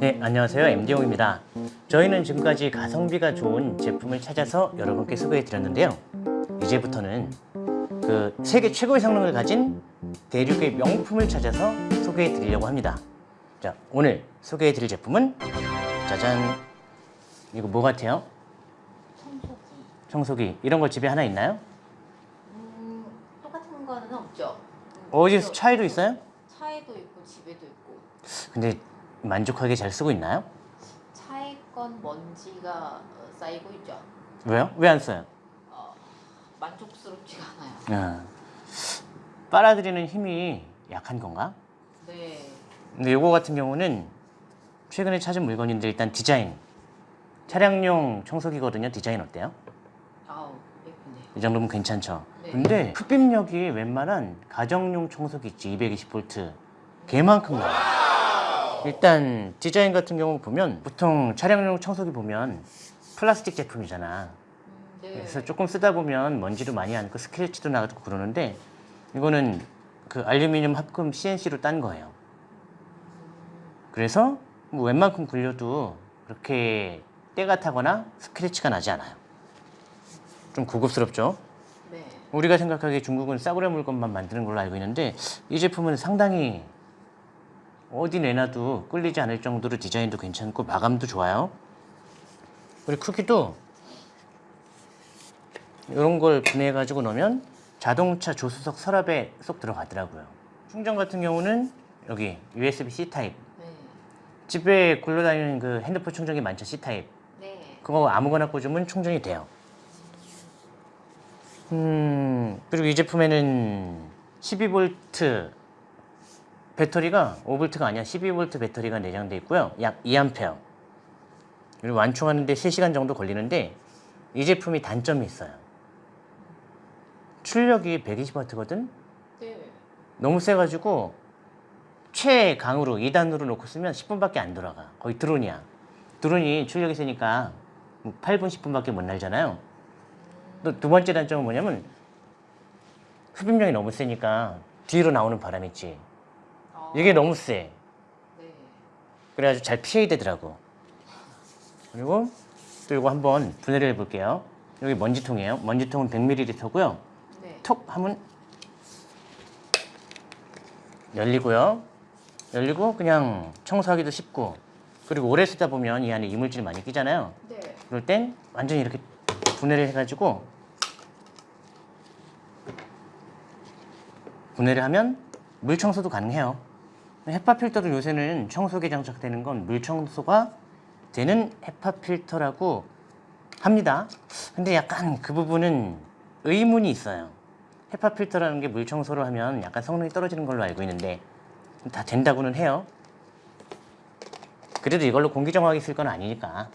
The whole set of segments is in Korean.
네, 안녕하세요. MD용입니다. 저희는 지금까지 가성비가 좋은 제품을 찾아서 여러분께 소개해 드렸는데요. 이제부터는 그 세계 최고의 성능을 가진 대륙의 명품을 찾아서 소개해 드리려고 합니다. 자, 오늘 소개해 드릴 제품은 짜잔. 이거 뭐 같아요? 청소기. 청소기. 이런 거 집에 하나 있나요? 음, 똑같은 거는 없죠. 음, 어디 저- 차이도 있어요? 차에도 있고 집에도 있고 근데 만족하게 잘 쓰고 있나요? 차에 건 먼지가 어, 쌓이고 있죠. 왜요? 왜 안 써요? 어, 만족스럽지가 않아요. 아, 빨아들이는 힘이 약한 건가? 네. 근데 이거 같은 경우는 최근에 찾은 물건인데 일단 디자인 차량용 청소기거든요 디자인 어때요? 아우 예쁜데. 이 정도면 괜찮죠 네. 근데 흡입력이 웬만한 가정용 청소기 있지 220V 걔만큼 나와요 일단 디자인 같은 경우 보면 보통 차량용 청소기 보면 플라스틱 제품이잖아 음, 네. 그래서 조금 쓰다 보면 먼지도 많이 안고 스크래치도 나고 그러는데 이거는 그 알루미늄 합금 CNC로 딴 거예요. 그래서 뭐 웬만큼 굴려도 그렇게 때가 타거나 스크래치가 나지 않아요. 좀 고급스럽죠? 네. 우리가 생각하기에 중국은 싸구려 물건만 만드는 걸로 알고 있는데 이 제품은 상당히 어디 내놔도 꿀리지 않을 정도로 디자인도 괜찮고 마감도 좋아요. 그리고 크기도 이런 걸 분해해 가지고 넣으면 자동차 조수석 서랍에 쏙 들어가더라고요. 충전 같은 경우는 여기 USB-C 타입. 네. 집에 굴러다니는 그 핸드폰 충전기 많죠 C 타입. 네. 그거 아무거나 꽂으면 충전이 돼요. 음, 그리고 이 제품에는 12V 배터리가 5V가 아니야 12V 배터리가 내장돼 있고요. 약 2A. 그리고 완충하는데 3시간 정도 걸리는데 이 제품이 단점이 있어요. 출력이 120W거든? 네. 너무 세가지고 최강으로 2단으로 놓고 쓰면 10분밖에 안 돌아가. 거의 드론이야. 드론이 출력이 세니까 뭐 8분, 10분밖에 못 날잖아요. 또 두 번째 단점은 뭐냐면 흡입력이 너무 세니까 뒤로 나오는 바람 있지. 어, 이게 너무 세. 네. 그래가지고 잘 피해야 되더라고. 그리고 또 이거 한번 분해를 해볼게요. 여기 먼지통이에요. 먼지통은 100ml고요. 네. 톡 하면 열리고요. 열리고 그냥 청소하기도 쉽고 그리고 오래 쓰다 보면 이 안에 이물질 많이 끼잖아요. 네. 그럴 땐 완전히 이렇게 분해를 해가지고 분해를 하면 물 청소도 가능해요. 헤파 필터도 요새는 청소기에 장착되는 건 물 청소가 되는 헤파 필터라고 합니다. 근데 약간 그 부분은 의문이 있어요. HEPA 필터라는 게 물 청소를 하면 약간 성능이 떨어지는 걸로 알고 있는데 다 된다고는 해요. 그래도 이걸로 공기 정화기 쓸 건 아니니까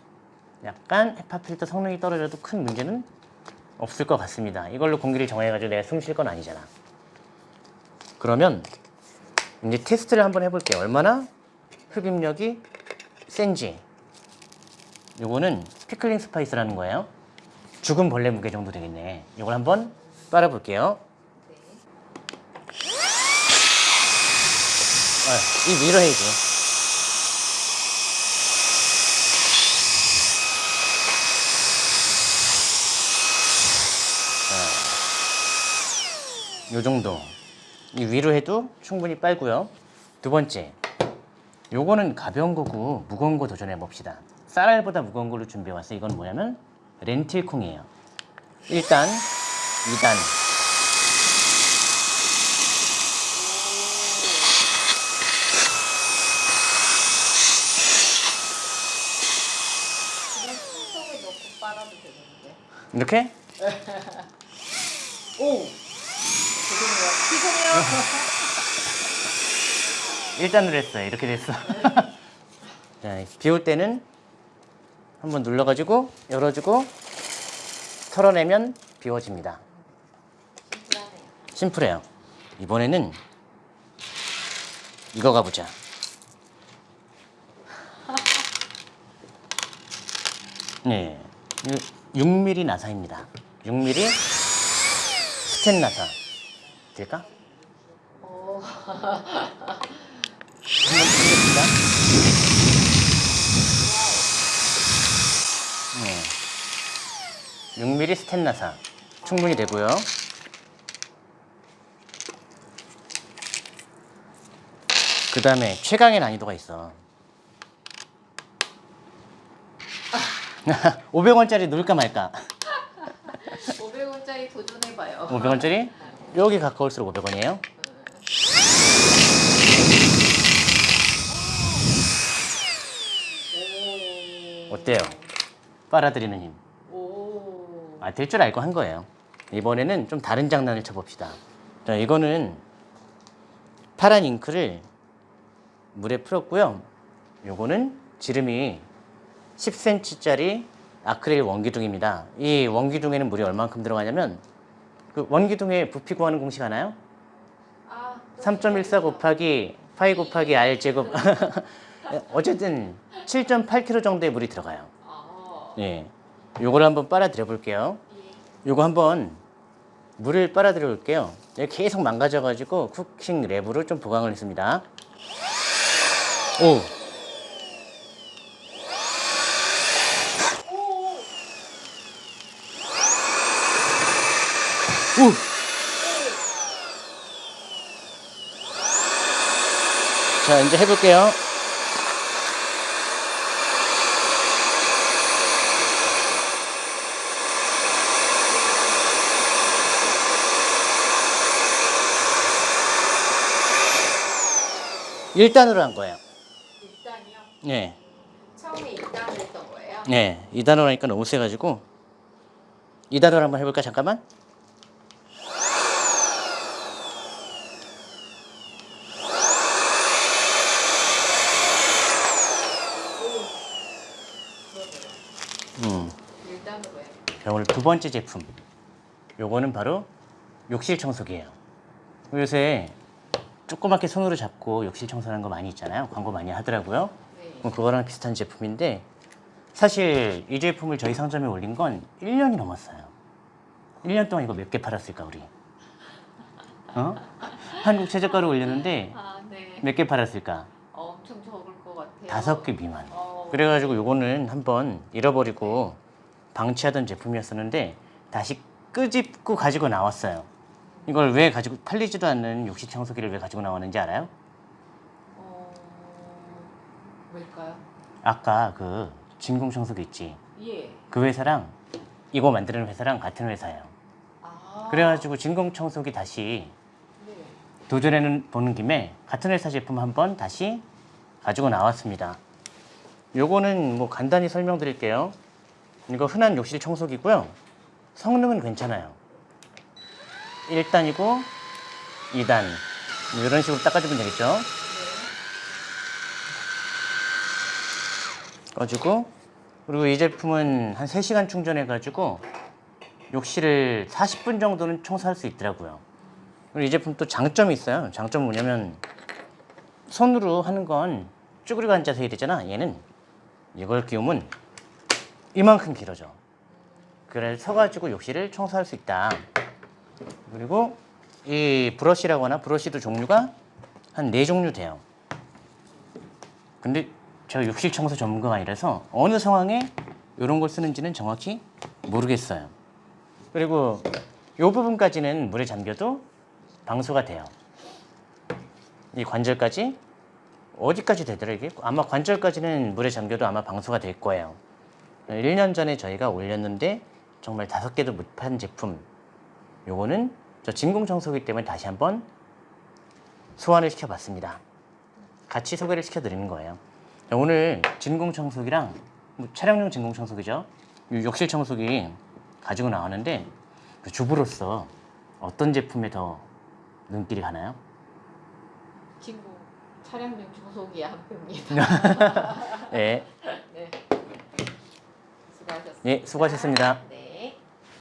약간 HEPA 필터 성능이 떨어져도 큰 문제는 없을 것 같습니다. 이걸로 공기를 정화해가지고 내가 숨 쉴 건 아니잖아. 그러면 이제 테스트를 한번 해볼게요. 얼마나 흡입력이 센지. 요거는 pickling spice라는 거예요. 죽은 벌레 무게 정도 되겠네. 이걸 한번 빨아볼게요. 네. 아, 이 위로 해야지. 자, 요 정도. 이 위로 해도 충분히 빨고요. 두 번째. 요거는 가벼운 거고 무거운 거 도전해 봅시다. 쌀알보다 무거운 걸로 준비해 왔어요. 이건 뭐냐면 렌틸콩이에요. 1단, 2단. 그냥 손속에 넣고 빨아도 되겠는데. 이렇게 오. 죄송해요. 1단으로 했어요. 이렇게 됐어. 자, 비울 때는 한번 눌러가지고 열어주고 털어내면 비워집니다. 심플해요. 이번에는 이거 가보자. 네, 6mm 나사입니다. 6mm 스텐 나사. 될까? 어... 네. 6mm 스탠나사 충분히 되고요 그 다음에 최강의 난이도가 있어 500원짜리 놀까 말까 500원짜리 도전해봐요 500원짜리? 여기 가까울수록 500원이에요. 오. 어때요? 빨아들이는 힘. 오. 아, 될 줄 알고 한 거예요. 이번에는 좀 다른 장난을 쳐봅시다. 자, 이거는 파란 잉크를 물에 풀었고요. 요거는 지름이 10cm짜리 아크릴 원기둥입니다. 이 원기둥에는 물이 얼만큼 들어가냐면 그 원기둥에 부피 구하는 공식 아나요? 아, 또3.14 곱하기 파이 곱하기 r 제곱 어쨌든 7.8kg 정도의 물이 들어가요. 아. 예. 요걸 한번 빨아들여 볼게요. 예. 요거 한번 물을 빨아들여 볼게요. 이게 계속 망가져 가지고 쿠킹 랩으로 좀 보강을 했습니다. 오! 자, 이제 해볼게요. 일단으로 한 거예요. 일단이요. 네. 처음에 일단 했던 거예요. 네. 2단으로 하니까 너무 세가지고 2단으로 한번 해볼까 잠깐만? 음. 일단으로 해. 자, 오늘 두 번째 제품. 요거는 바로 욕실 청소기예요. 요새 조그맣게 손으로 잡고 욕실 청소하는 거 많이 있잖아요. 광고 많이 하더라고요. 네. 뭐 그거랑 비슷한 제품인데 사실 이 제품을 저희 상점에 올린 건 1년이 넘었어요. 1년 동안 이거 몇 개 팔았을까 우리? 어? 한국 최저가로 올렸는데 아, 네. 몇개 팔았을까? 엄청 적을 것 같아요. 다섯 개 미만. 어. 그래가지고 요거는 한번 잃어버리고 방치하던 제품이었었는데 다시 끄집고 가지고 나왔어요. 이걸 왜 가지고 팔리지도 않는 욕실 청소기를 왜 가지고 나왔는지 알아요? 어. 왜일까요? 아까 그 진공 청소기 있지. 예. 그 회사랑 이거 만드는 회사랑 같은 회사예요. 아. 그래가지고 진공 청소기 다시 네. 도전해 보는 김에 같은 회사 제품 한번 다시 가지고 나왔습니다. 요거는 뭐 간단히 설명드릴게요. 이거 흔한 욕실 청소기고요. 성능은 괜찮아요. 1단이고 2단 뭐 이런 식으로 닦아주면 되겠죠. 네. 꺼주고 그리고 이 제품은 한 3시간 충전해 가지고 욕실을 40분 정도는 청소할 수 있더라고요. 그리고 이 제품 또 장점이 있어요. 장점은 뭐냐면 손으로 하는 건 쭈그리고 앉아서 해야 되잖아. 얘는 이걸 끼우면 이만큼 길어져. 그래서 서가지고 욕실을 청소할 수 있다. 그리고 이 브러쉬라거나 브러쉬도 종류가 한 네 종류 돼요. 근데 제가 욕실 청소 전문가가 아니라서 어느 상황에 이런 걸 쓰는지는 정확히 모르겠어요. 그리고 이 부분까지는 물에 잠겨도 방수가 돼요. 이 관절까지 어디까지 되더라 이게? 아마 관절까지는 물에 잠겨도 아마 방수가 될 거예요. 1년 전에 저희가 올렸는데 정말 다섯 개도 못 판 제품. 요거는 저 진공 청소기 때문에 다시 한번 소환을 시켜봤습니다. 같이 소개를 시켜드리는 거예요. 자, 오늘 진공 청소기랑 뭐 차량용 진공 청소기죠. 이 욕실 청소기 가지고 나왔는데 그 주부로서 어떤 제품에 더 눈길이 가나요? 친구 차량용 청소기 한 표입니다. 네, 네. 수고하셨습니다. 예, 수고하셨습니다. 네.